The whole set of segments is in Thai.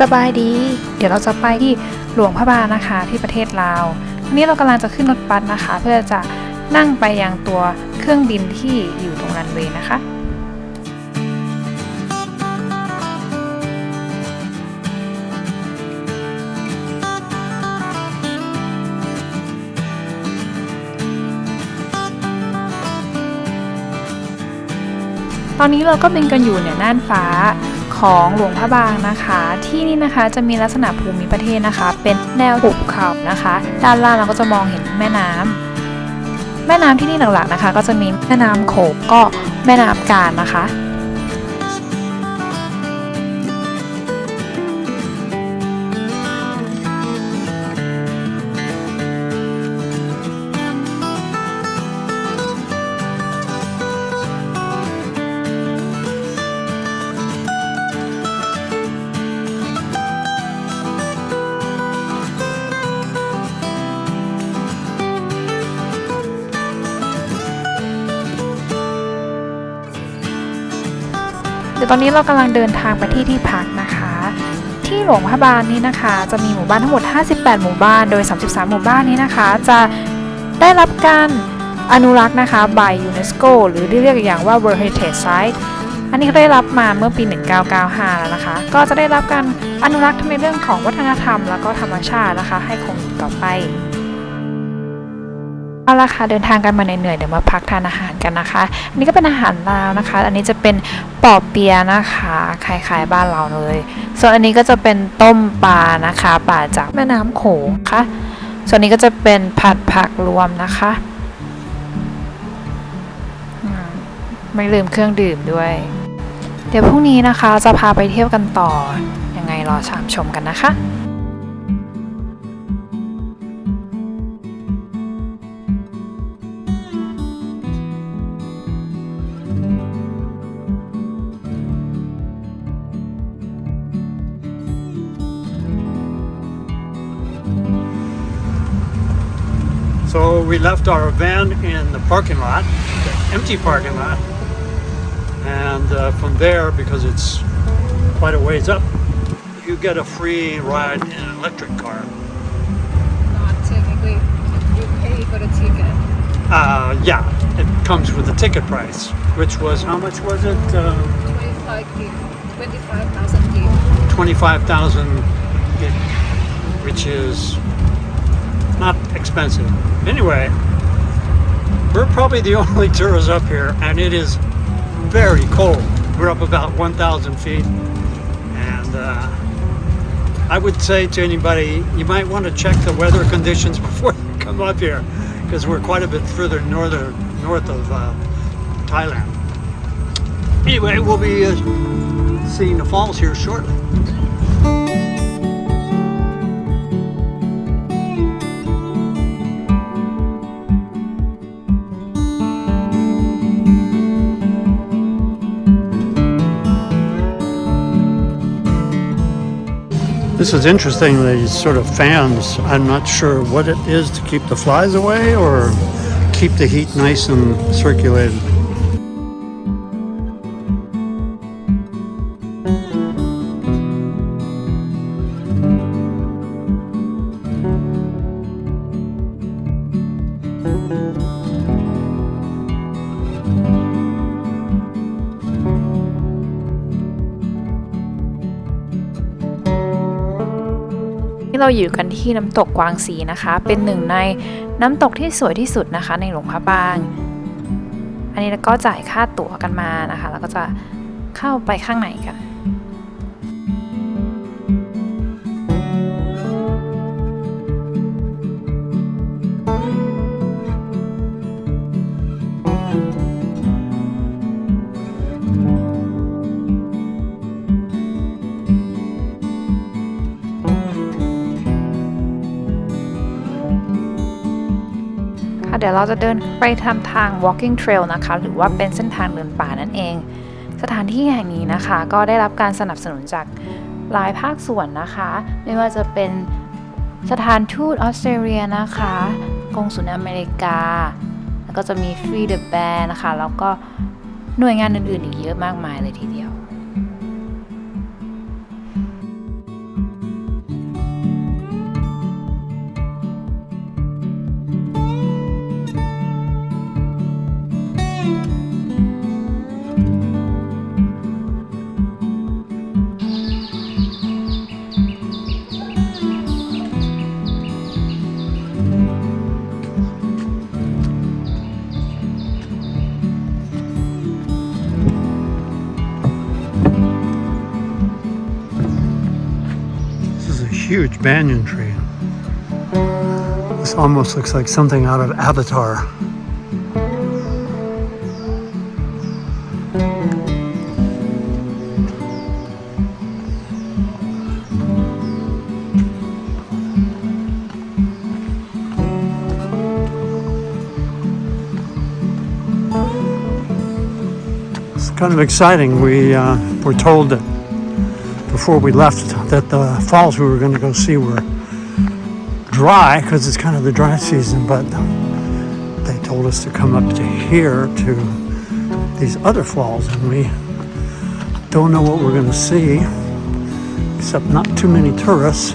สบายดี เดี๋ยวเราจะไปที่หลวงพระบางนะคะที่ประเทศลาววันนี้เรากำลังจะขึ้นรถบัสนะคะ เพื่อจะนั่งไปยังตัวเครื่องบินที่อยู่ตรงรันเวย์นะคะตอนนี้เราก็บินกันอยู่เนี่ยน่านฟ้า ของหลวงพระบางนะคะ ที่นี่นะคะจะมีลักษณะภูมิประเทศนะคะ เป็นแนวหุบเขานะคะ ด้านล่างเราก็จะมองเห็นแม่น้ำแม่น้ำที่นี่หลักๆนะคะ ก็จะมีแม่น้ำโขงก็แม่น้ำการนะคะ ตอนนี้เรากำลังเดินทางไปที่ที่พักนะคะ ที่หลวงพระบางนี้นะคะ จะมีหมู่บ้านทั้งหมด 58 หมู่บ้าน โดย 33 หมู่บ้านนี้นะคะ จะได้รับการอนุรักษ์นะคะ by UNESCO หรือที่เรียกอย่างว่า World Heritage Site อันนี้ได้รับมาเมื่อปี 1995 แล้วนะคะ ก็จะได้รับการอนุรักษ์ทั้งในเรื่องของวัฒนธรรม แล้วก็ธรรมชาตินะคะ ให้คงอยู่ต่อไป เอาละค่ะเดินทางกันมาเหนื่อยๆเดี๋ยวมาพักทานอาหารกันนะคะ อันนี้ก็เป็นอาหารลาวนะคะ อันนี้จะเป็นปอบเปียนะคะคล้ายๆบ้านเราเลย ส่วนอันนี้ก็จะเป็นต้มปลานะคะปลาจากแม่น้ำโขงค่ะ ส่วนนี้ก็จะเป็นผัดผักรวมนะคะไม่ลืมเครื่องดื่มด้วย เดี๋ยวพรุ่งนี้นะคะจะพาไปเที่ยวกันต่อยังไงรอชามชมกันนะคะ we left our van in the parking lot, the empty parking lot, and uh, from there, because it's quite a ways up, you get a free ride in an electric car. Not technically. You pay for the ticket. Uh, yeah, it comes with the ticket price, which was how much was it? Uh, 25 25,000 gig. Twenty-five thousand, which is not expensive. Anyway, we're probably the only tourists up here, and it is very cold. We're up about 1,000 feet, and uh, I would say to anybody, you might want to check the weather conditions before you come up here, because we're quite a bit further northern, north of uh, Thailand. Anyway, we'll be uh, seeing the falls here shortly. This is interesting, these sort of fans. I'm not sure what it is to keep the flies away or keep the heat nice and circulated. เราอยู่กันที่น้ำตกกวางสีนะคะ เป็นหนึ่งในน้ำตกที่สวยที่สุดนะคะ ในหลวงพระบาง อันนี้เราก็จ่ายค่าตั๋วกันมานะคะ แล้วก็จะเข้าไปข้างในกัน ดี๋ยวเราจะเดินไปทำทาง walking trail นะคะ หรือว่าเป็นเส้นทางเดินป่านั่นเอง สถานที่แห่งนี้นะคะ ก็ได้รับการสนับสนุนจากหลายภาคส่วนนะคะ ไม่ว่าจะเป็นสถานทูตออสเตรเลียนะคะกงสุลอเมริกา แล้วก็จะมี Free the Bear นะคะ แล้วก็หน่วยงานอื่นๆอีกเยอะมากมายเลยทีเดียว huge banyan tree. This almost looks like something out of Avatar. It's kind of exciting. We uh, were told that before we left that the falls we were going to go see were dry because it's kind of the dry season, but they told us to come up to here to these other falls, and we don't know what we're going to see, except not too many tourists.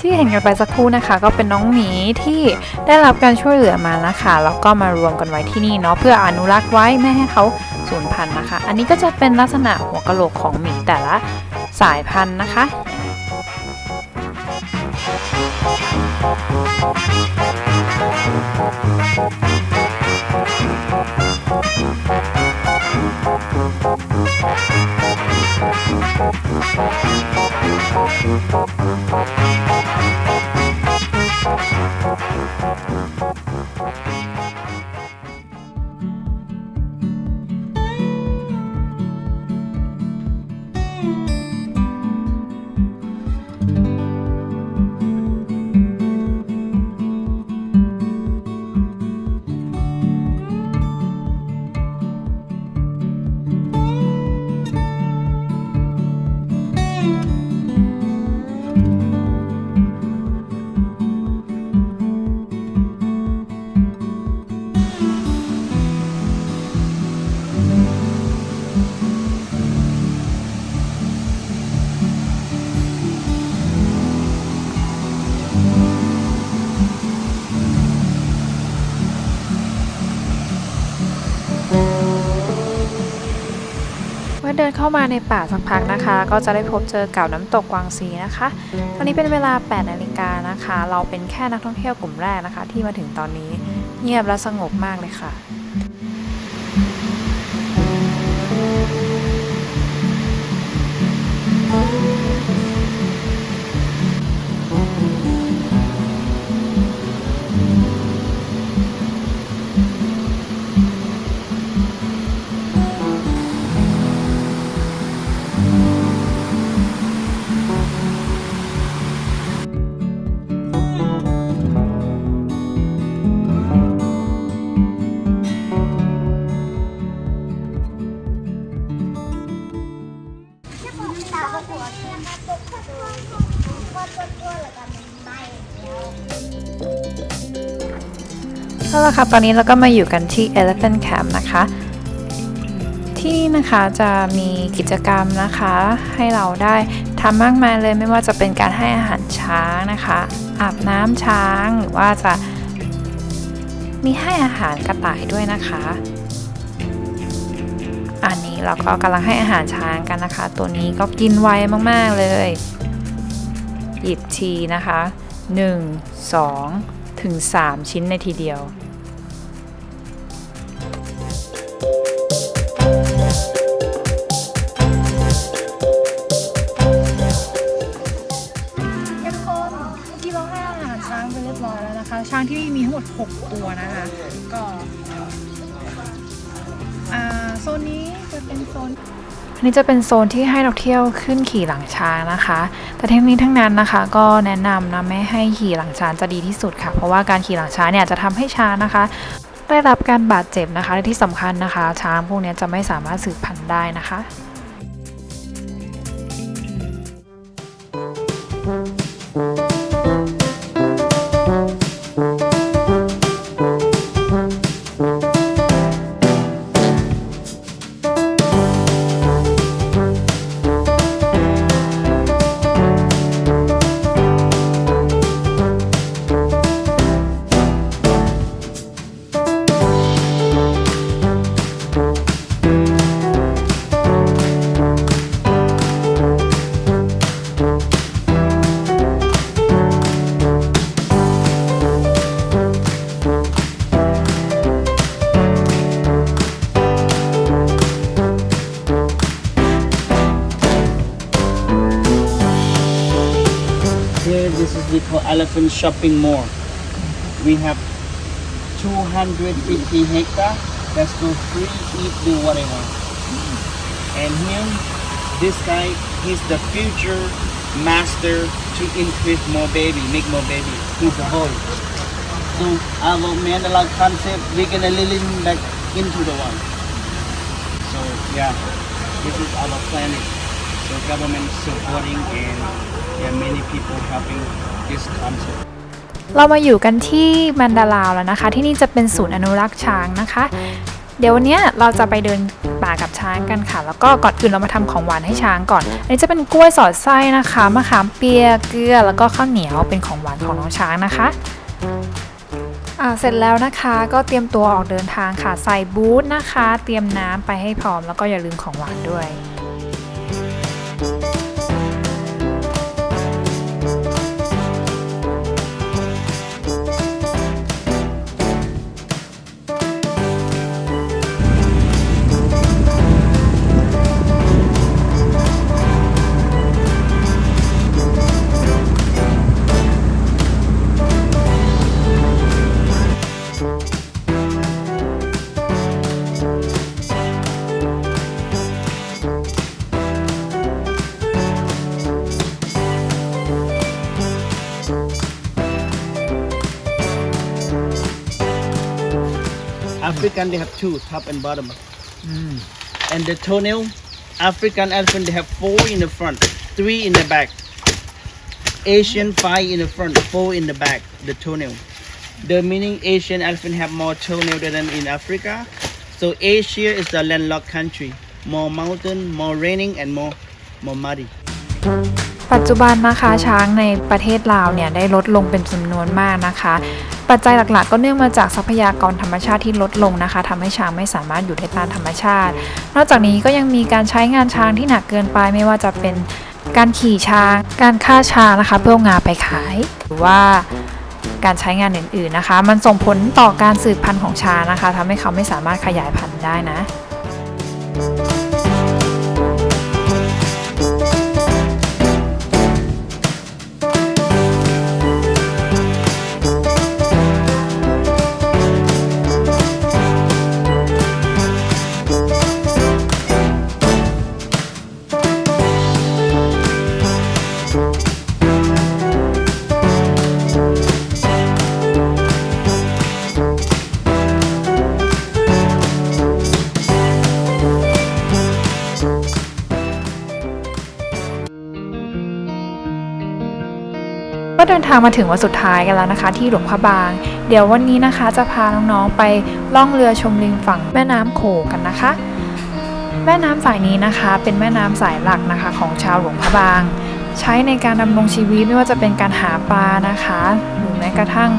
ที่เห็นกันไปสักครู่นะคะ ก็เป็นน้องหมีที่ได้รับการช่วยเหลือมานะคะแล้วก็มารวมกันไว้ที่นี่เนาะเพื่ออนุรักษ์ไว้ไม่ให้เขาสูญพันธุ์นะคะ อันนี้ก็จะเป็นลักษณะหัวกะโหลกของหมีแต่ละสายพันธุ์นะคะ เมื่ ดินเข้ามาในป่าสักพักนะคะ ก็จะได้พบเจอกับน้ำตกกวางซีนะคะ ตอนนี้เป็นเวลา 8 นาฬิกานะคะ เราเป็นแค่นักท่องเที่ยวกลุ่มแรกนะคะ ที่มาถึงตอนนี้เงียบและสงบมากเลยค่ะ เอาละค่ะตอนนี้เราก็มาอยู่กันที่ Elephant Camp นะคะที่นี่นะคะจะมีกิจกรรมนะคะให้เราได้ทำมากมายเลยไม่ว่าจะเป็นการให้อาหารช้างนะคะ อาบน้ำช้างหรือว่าจะมีให้อาหารกระต่ายด้วยนะคะ อันนี้เราก็กำลังให้อาหารช้างกันนะคะ ตัวนี้ก็กินไวมากๆเลย หยิบทีนะคะ 1 2 ถึง 3 ชิ้นในทีเดียว ทุกคนเมื่อกี้เราให้อาหารช้างไปเรียบร้อยแล้วนะคะ ช้างที่นี่มีทั้งหมด 6 ตัวนะคะ ก็อ่าโซนนี้จะเป็นโซน อันนี้จะเป็นโซนที่ให้นักเที่ยวขึ้นขี่หลังช้างนะคะ แต่ทั้งนี้ทั้งนั้นนะคะ ก็แนะนำนะไม่ให้ขี่หลังช้างจะดีที่สุดค่ะ เพราะว่าการขี่หลังช้างเนี่ยจะทำให้ช้างนะคะ ได้รับการบาดเจ็บนะคะและที่สำคัญนะคะ ช้างพวกนี้จะไม่สามารถสืบพันธุ์ได้นะคะ elephant shopping mall. We have 250 hectare. That's go free, eat, do whatever. And him, this guy, he's the future master to increase more baby, make more baby. He's a boy. So our Mandela concept, we're gonna back into the one. So yeah, this is our planet. So government supporting and there are many people helping this concept. เรามาอยู่กันที่มันดาลาวแล้วนะคะ ที่นี่จะเป็นศูนย์อนุรักษ์ช้างนะคะ เดี๋ยววันนี้เราจะไปเดินป่ากับช้างกันค่ะ แล้วก็ก่อนอื่นเรามาทำของหวานให้ช้างก่อน อันนี้จะเป็นกล้วยสอดไส้นะคะมะขามเปียกเกลือแล้วก็ข้าวเหนียวเป็นของหวานของน้องช้างนะคะอ่าเสร็จแล้วนะคะก็เตรียมตัวออกเดินทางค่ะ ใส่บูทนะคะ เตรียมน้ำไปให้พร้อมแล้วก็อย่าลืมของหวานด้วย African they have two, top and bottom. And the toenail, African elephant they have four in the front, three in the back. Asian five in the front, four in the back. The toenail. The meaning Asian elephant have more toenail than in Africa. So Asia is the landlocked country, more mountain, more raining, and more more muddy. ปัจจุบันนะคะช้างในประเทศลาวเนี่ยได้ลดลงเป็นจำนวนมากนะคะ ปัจจัยหลักๆ ก็เนื่องมาจากทรัพยากรธรรมชาติที่ลดลงนะคะทำให้ช้างไม่สามารถอยู่ได้ตามธรรมชาติ นอกจากนี้ก็ยังมีการใช้งานช้างที่หนักเกินไปไม่ว่าจะเป็นการขี่ช้าง การฆ่าช้างนะคะเพื่อเอางาไปขาย หรือว่าการใช้งานอื่นๆนะคะ มันส่งผลต่อการสืบพันธุ์ของช้างนะคะทำให้เขาไม่สามารถขยายพันธุ์ได้นะ ทางมาถึงวันสุดท้ายกันแล้วนะคะ ที่หลวงพระบาง เดี๋ยววันนี้นะคะจะพาน้องๆไปล่องเรือชมริมฝั่งแม่น้ำโขงกันนะคะ แม่น้ำสายนี้นะคะ เป็นแม่น้ำสายหลักนะคะ ของชาวหลวงพระบาง ใช้ในการดำรงชีวิตไม่ว่าจะเป็นการหาปลานะคะ หรือแม้กระทั่ง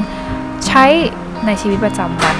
ใช้ในชีวิตประจำวัน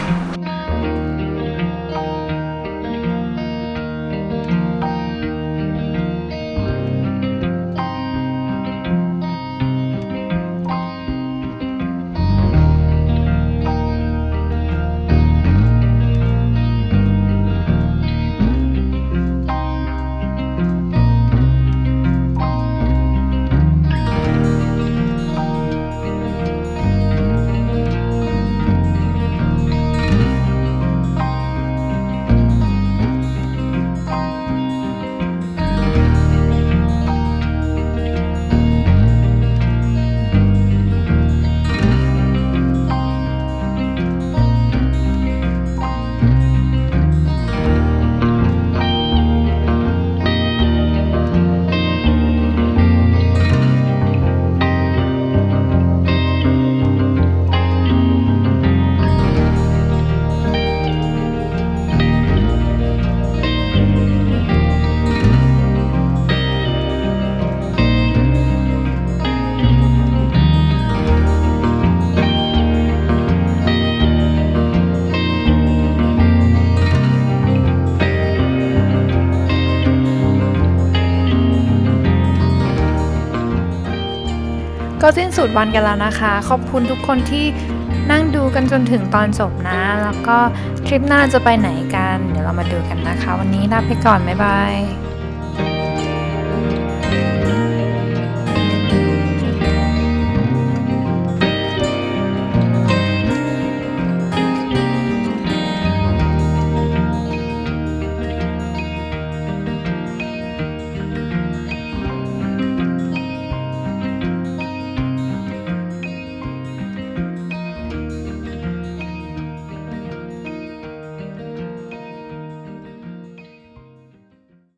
สิ้นสุดวันกันแล้วนะคะ ขอบคุณทุกคนที่นั่งดูกันจนถึงตอนจบนะ แล้วก็ทริปหน้าจะไปไหนกัน เดี๋ยวเรามาดูกันนะคะ วันนี้ลาไปก่อน บ๊ายบาย